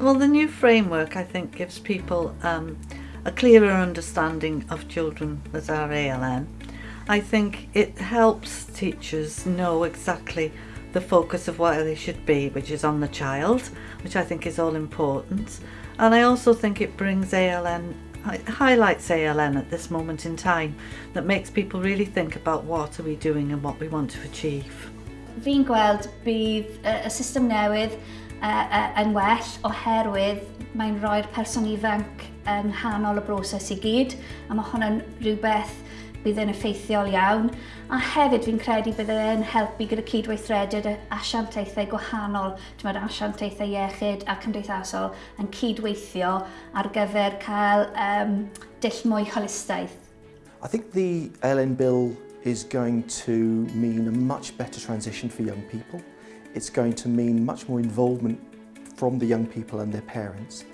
well, the new framework, I think, gives people um, a clearer understanding of children that are ALN. I think it helps teachers know exactly the focus of what they should be, which is on the child, which I think is all important. And I also think it brings ALN, it highlights ALN at this moment in time, that makes people really think about what are we doing and what we want to achieve. Fi'n gweld bydd y system newydd yn well oherwydd mae'n rhoi'r person ifanc yng nghanol y broses i gyd a mae hwnna'n rhywbeth bydd yn effeithiol iawn a hefyd fi'n credu bydd e'n helpu gyda cydweithrediad asiantaethau gwahanol, dwi'n asiantaethau iechyd a cymdeithasol yn cydweithio ar gyfer cael um, dill mwy holistaeth. I think the LN Bill is going to mean a much better transition for young people it's going to mean much more involvement from the young people and their parents.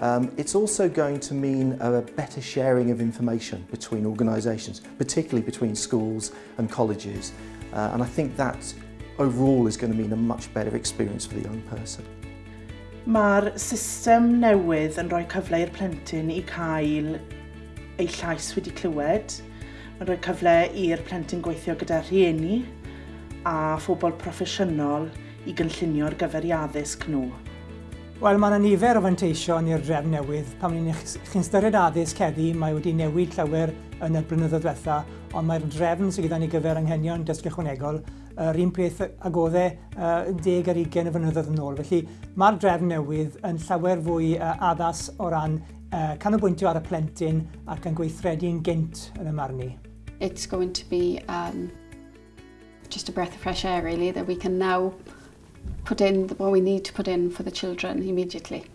Um, it's also going to mean a better sharing of information between organisations, particularly between schools and colleges. Uh, and I think that overall is going to mean a much better experience for the young person. Mae'r system newydd yn rhoi cyfle i'r plentyn i cael ei llais wedi clywed. Mae'n rhoi cyfle i'r plentyn gweithio gyda rhieni a phobl proffesiynol i gynllunio'r gyfer i addysg nhw. Wel, mae yna nifer o fanteision i'r drefn newydd. Pan ni'n chi'n styried addysg heddi, mae wedi newid llawer yn y blynyddoedd diwetha, ond mae'r drefn sydd gyda ni gyfer anghenion dysgu ychwanegol yr un peth agoddau uh, e 10 ar 20 y fynyddoedd yn ôl. Felly mae'r drefn newydd yn llawer fwy uh, addas o ran uh, canolbwyntio ar y plentyn ac yn gweithredu'n gynt yn y marni. It's going to be um, just a breath of fresh air really that we can now put in what we need to put in for the children immediately.